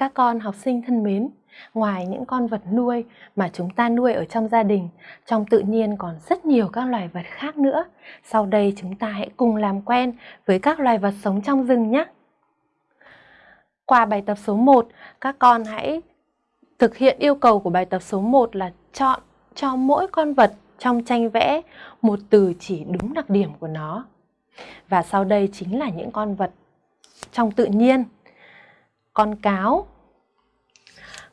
Các con học sinh thân mến, ngoài những con vật nuôi mà chúng ta nuôi ở trong gia đình, trong tự nhiên còn rất nhiều các loài vật khác nữa. Sau đây chúng ta hãy cùng làm quen với các loài vật sống trong rừng nhé. Qua bài tập số 1, các con hãy thực hiện yêu cầu của bài tập số 1 là chọn cho mỗi con vật trong tranh vẽ một từ chỉ đúng đặc điểm của nó. Và sau đây chính là những con vật trong tự nhiên. Con cáo,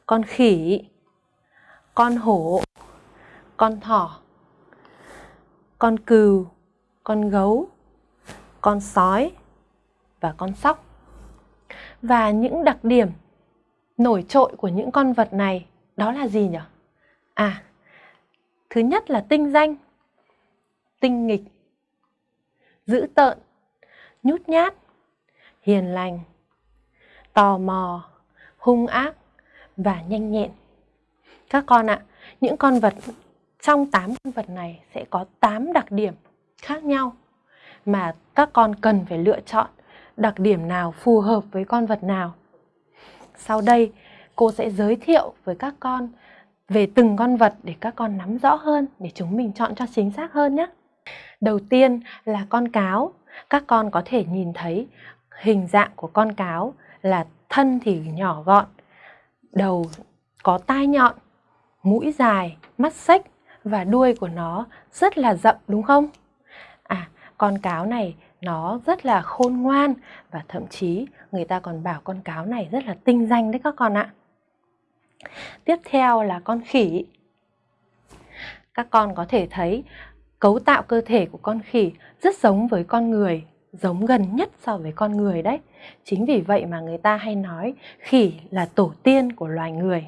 con khỉ, con hổ, con thỏ, con cừu, con gấu, con sói và con sóc. Và những đặc điểm nổi trội của những con vật này đó là gì nhỉ? À, thứ nhất là tinh danh, tinh nghịch, dữ tợn, nhút nhát, hiền lành, tò mò, hung ác và nhanh nhẹn. Các con ạ, những con vật trong 8 con vật này sẽ có 8 đặc điểm khác nhau mà các con cần phải lựa chọn đặc điểm nào phù hợp với con vật nào. Sau đây, cô sẽ giới thiệu với các con về từng con vật để các con nắm rõ hơn để chúng mình chọn cho chính xác hơn nhé. Đầu tiên là con cáo. Các con có thể nhìn thấy hình dạng của con cáo là thân thì nhỏ gọn, đầu có tai nhọn, mũi dài, mắt xếch và đuôi của nó rất là rậm đúng không? À, con cáo này nó rất là khôn ngoan và thậm chí người ta còn bảo con cáo này rất là tinh danh đấy các con ạ. Tiếp theo là con khỉ. Các con có thể thấy cấu tạo cơ thể của con khỉ rất giống với con người, giống gần nhất so với con người đấy. Chính vì vậy mà người ta hay nói khỉ là tổ tiên của loài người.